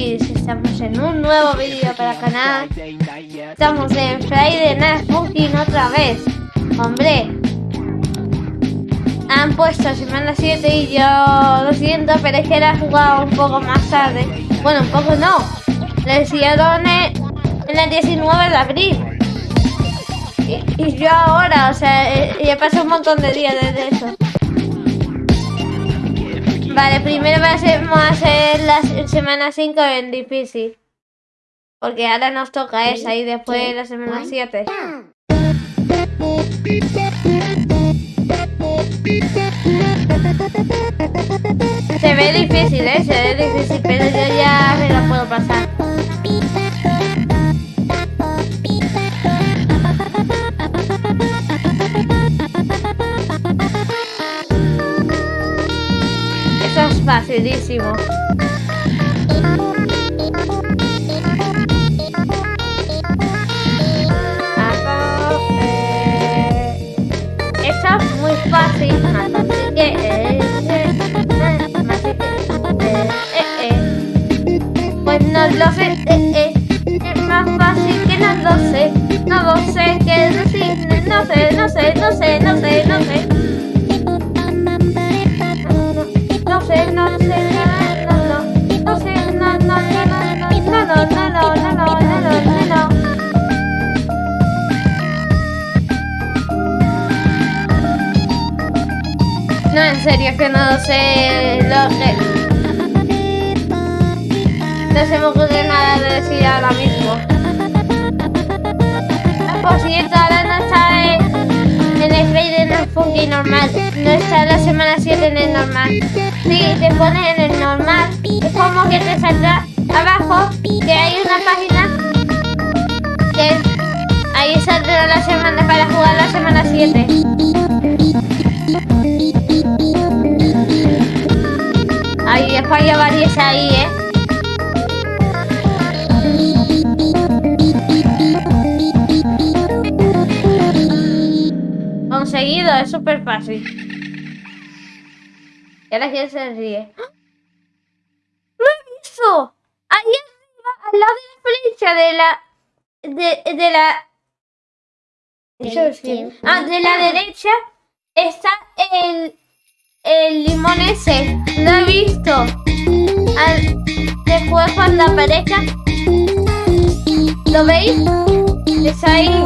Estamos en un nuevo vídeo para el canal. Estamos en Friday Night Funkin' otra vez. Hombre, han puesto semana 7 y yo lo siento, pero es que era jugado un poco más tarde. Bueno, un poco no. Lo hicieron en, en el 19 de abril. Y, y yo ahora, o sea, eh, ya pasó un montón de días desde eso. Vale, primero vamos a hacer la semana 5 en difícil. Porque ahora nos toca esa y después la semana 7. Se ve difícil, ¿eh? Se ve difícil, Pues no lo sé, eh, eh. Es más fácil que no lo sé. No lo sé, que decir, no sé, no sé, no sé, no sé, no sé. No sé, no sé, no, no, no, sé, no, no, no, no, no, no, no, no, no, no, no, no. No, en serio, que no sé lo que... No se me ocurre nada de decir ahora mismo. Por cierto, ahora no está en, el Friday Night Funky normal. No está la semana 7 en el normal. Si te pones en el normal, es como que te saldrá abajo que hay una página que ahí saldrá la semana para jugar la semana 7. Ahí falla varias ahí, ¿eh? Conseguido, es súper fácil. Y ahora quién se ríe. ¡Lo he visto! Ahí arriba, al lado de la flecha de la... De, de la... Ah, de la derecha está el... El limón ese. Lo he visto. Al- después cuando aparezca... ¿Lo veis? Está ahí.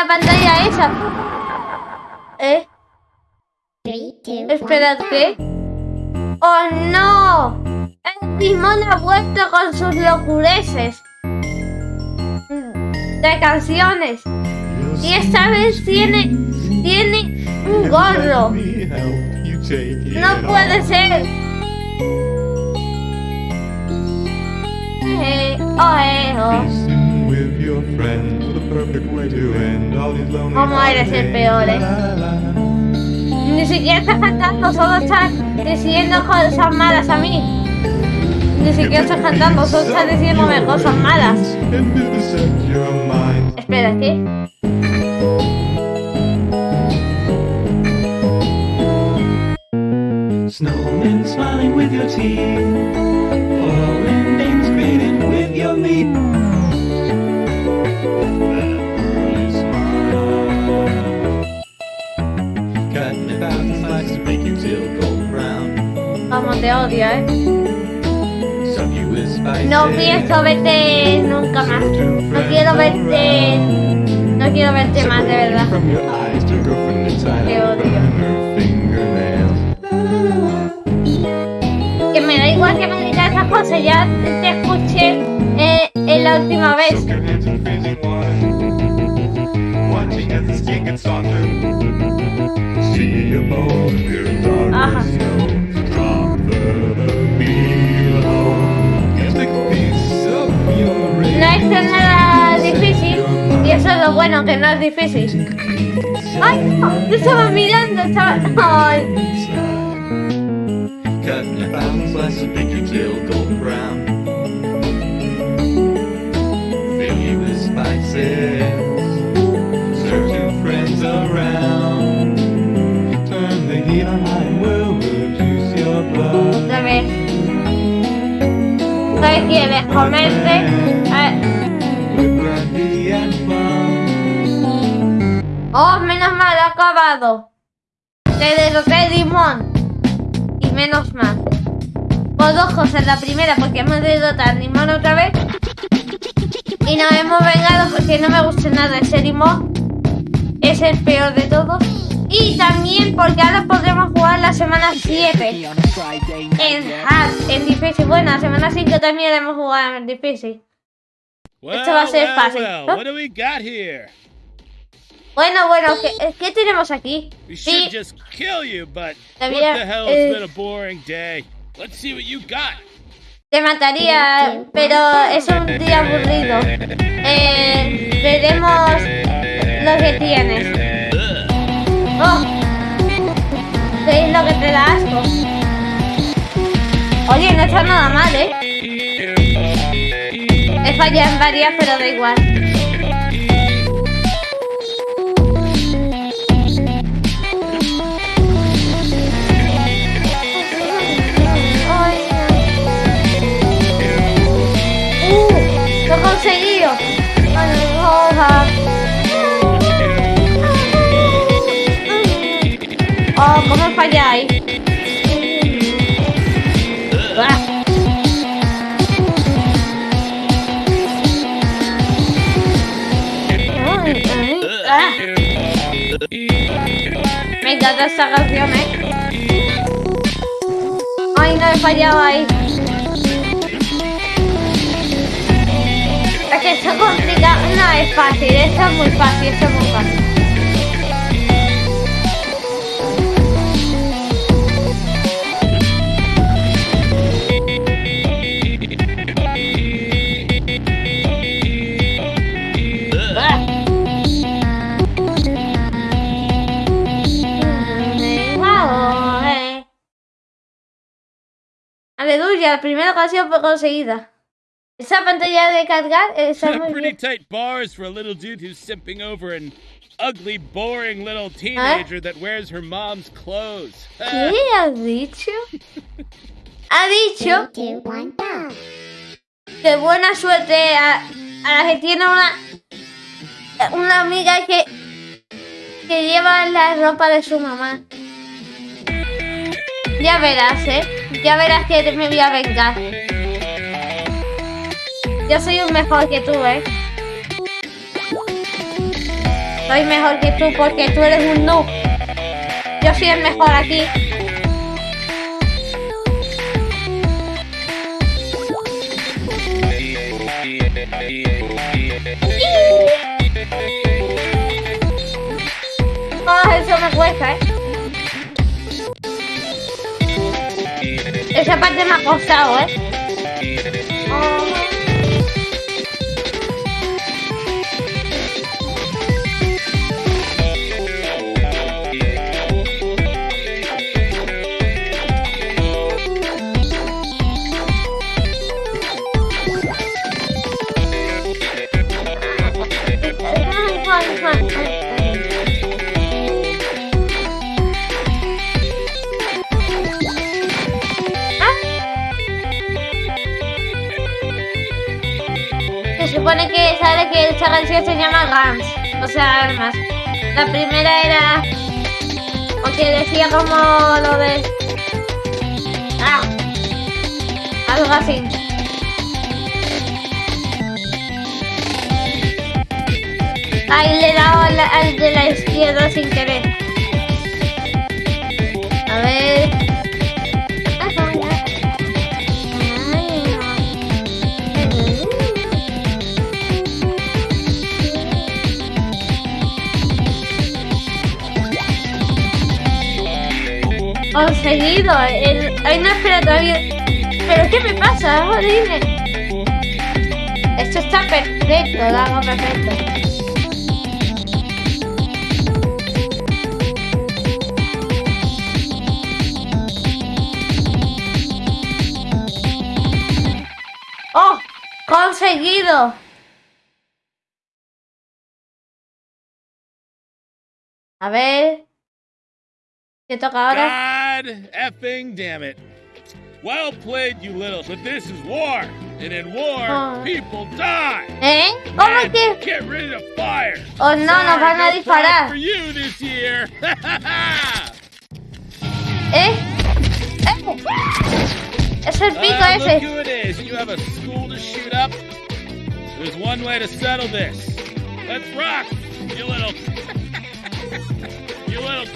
La pantalla esa. ¿Eh? Espera, ¿qué? ¡Oh, no! El timón ha vuelto con sus locureces. De canciones. Y esta vez tiene... Tiene un gorro. No puede ser. Eh, oh, eh, oh. ¿Cómo eres el peor, eh? Ni siquiera estás cantando, solo estás diciendo cosas malas a mí. ni siquiera estás cantando, solo estás diciéndome cosas malas. Espera, ¿qué? Snowmen smiling with your teeth. ¿Eh? No pienso verte nunca más. No quiero verte. No quiero verte más, de verdad. Te odio. Que me da igual que me digas esas cosas, ya te escuché eh, en la última vez. Soak eso es lo bueno, que no es difícil. ¡Ay! no, Te estaba mirando, estaba. ¡Ay! Cutting a thousand slices, make Oh, menos mal, ha acabado. Te derroté limón. Y menos mal. Por dos cosas. La primera, porque hemos derrotado a limón otra vez. Y nos hemos vengado porque no me gusta nada ese limón. Es el peor de todos. Y también porque ahora podremos jugar la semana 7 en hard, en difícil. Bueno, la semana 5 también hemos jugado en difícil. Well, Esto va a ser well, fácil. well, ¿no? what do we got here? Bueno, bueno, ¿qué, qué tenemos aquí? We Sí, just kill you, but what the hell? eh, It's been a boring day. Let's see what you got. Te mataría, pero es un día aburrido. Eh, veremos lo que tienes. Oh, ¿qué es lo que te da asco? Oye, no está nada mal, ¿eh? He fallado en varias, pero da igual. Conseguido! Ay, hoja. Oh, ¿cómo falláis? Ah. Ay, ay, ah. Me encanta esta canción, ¿eh? Ay, no he Es que complicado. No es fácil, esto es muy fácil, esto es muy fácil. Eh. Aleluya, la primera ocasión fue conseguida. Esa pantalla de cargar está muy Pretty bien. tight bars for a little dude who's simping over an ugly, boring little teenager that wears her mom's clothes. ¿Qué ha dicho? Ha dicho que buena suerte a, a la que tiene una una amiga que que lleva la ropa de su mamá. Ya verás, ¿eh? Ya verás que me voy a vengar. Yo soy un mejor que tú, ¿eh? Soy mejor que tú porque tú eres un noob. Yo soy el mejor aquí. Ah, eso me cuesta, ¿eh? Esa parte me ha costado, ¿eh? Ah. O sea, armas. La primera era, o que decía como lo de, ah, algo así. Ahí le he dado al, al de la izquierda sin querer. A ver. Conseguido. El... Ay, no, espera todavía. ¿Pero qué me pasa? Es horrible. Esto está perfecto, lo hago perfecto. ¡Oh! ¡Conseguido! A ver. ¿Qué toca ahora? God effing damn it. Well played, you little. But this is war. And in war, Oh. people die. ¿Eh? ¿Cómo Man, que? Get ready to fire. Oh no, nos Sorry, van a no disparar. For you this year. ¿Eh? ¿Eh? Es el pico look ese. who it is. You have a school to shoot up. There's one way to settle this. Let's rock, you little. you little.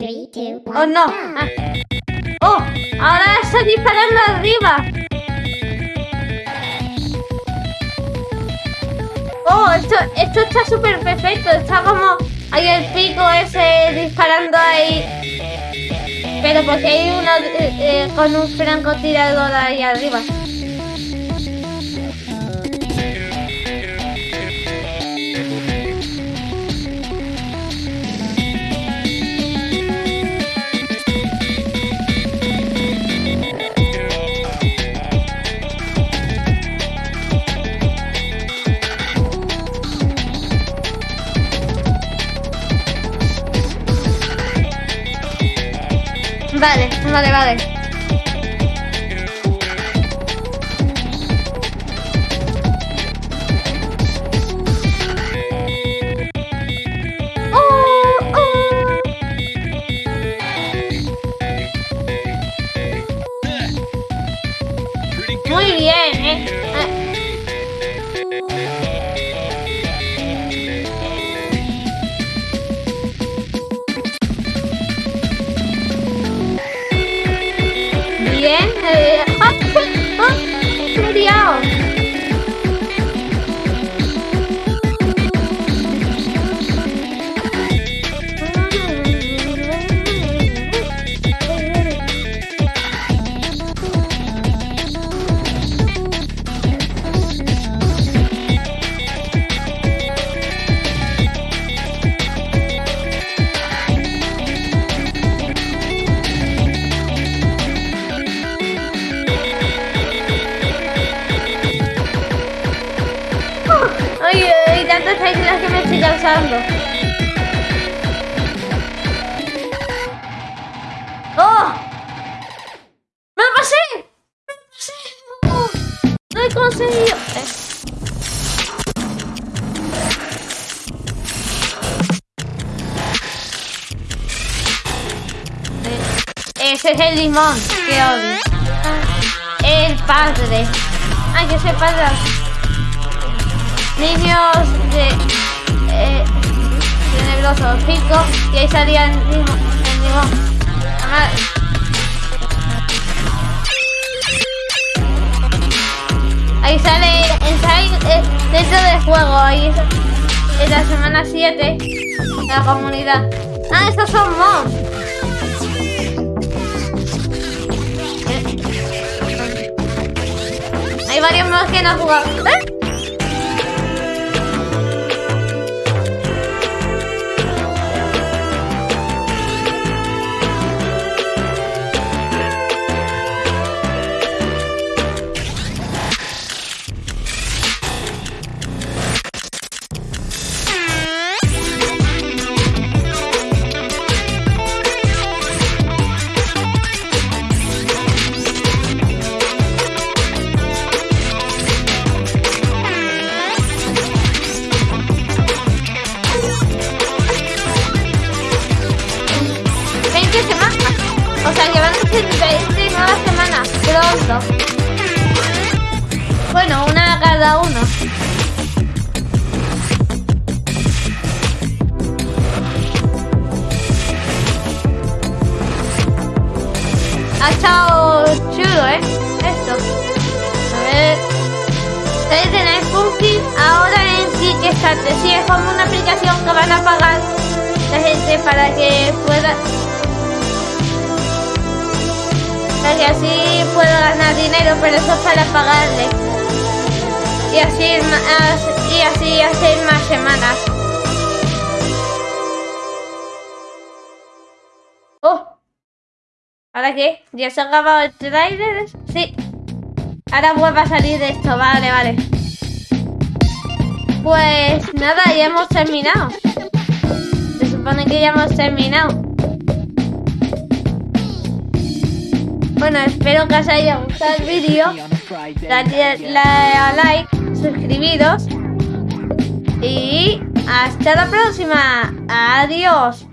Oh no. Oh, ahora está disparando arriba. Oh, esto, esto está súper perfecto. Está como hay el pico ese disparando ahí. Pero porque hay uno eh, eh, con un francotirador ahí arriba. Vale, vale, vale. Bien. Teclas que me estoy cansando. ¡Oh! ¡Me lo pasé! ¡Me lo pasé! ¡Oh! ¡Lo he conseguido! Eh. Ese es el limón que odio. El padre. Ay, que ese padre niños de eh, tenebrosos cinco y ahí salían el limón. el limón. Además, Ahí sale Inside eh, dentro del juego, ahí en la semana 7 de la comunidad. Ah, estos son mobs. Eh. Hay varios mobs que no han. ¡Eh! Sea que van a ser 20 nuevas semanas pronto. Bueno, una cada uno. Ha estado chulo, ¿eh? Esto. A ver. Ustedes tenéis Funky ahora en Kickstarter. Sí, es como una aplicación que van a pagar la gente para que pueda... Para que así pueda ganar dinero, pero eso es para pagarle. Y así, y así hacer más semanas. ¡Oh! ¿Ahora qué? ¿Ya se ha acabado el trailer? Sí. Ahora vuelve a salir de esto, vale, vale. Pues nada, ya hemos terminado. Se supone que ya hemos terminado. Bueno, espero que os haya gustado el vídeo. Dadle a like, suscribiros. Y hasta la próxima. Adiós.